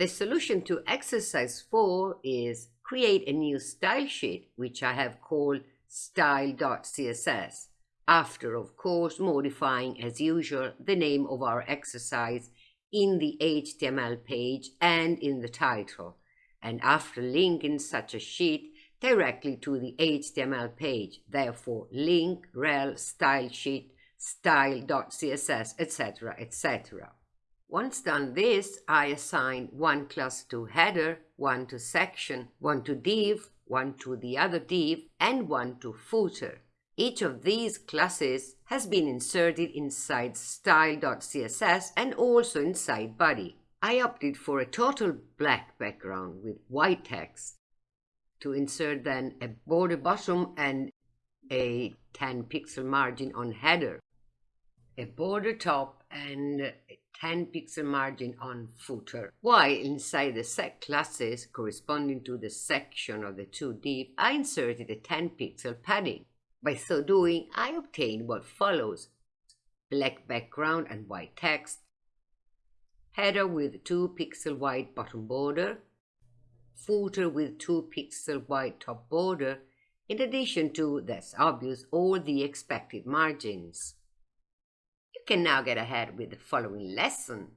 The solution to exercise 4 is create a new style sheet, which I have called style.css, after, of course, modifying, as usual, the name of our exercise in the HTML page and in the title, and after linking such a sheet directly to the HTML page, therefore link rel style sheet style.css, etc., etc. Once done this, I assign one class to header, one to section, one to div, one to the other div, and one to footer. Each of these classes has been inserted inside style.css and also inside body. I opted for a total black background with white text to insert then a border bottom and a 10 pixel margin on header, a border top and 10 pixel margin on footer, while inside the sec classes corresponding to the section of the two div, I inserted a 10 pixel padding. By so doing, I obtain what follows. Black background and white text, header with 2 pixel wide bottom border, footer with 2 pixel wide top border, in addition to, that's obvious, all the expected margins. Can now get ahead with the following lesson.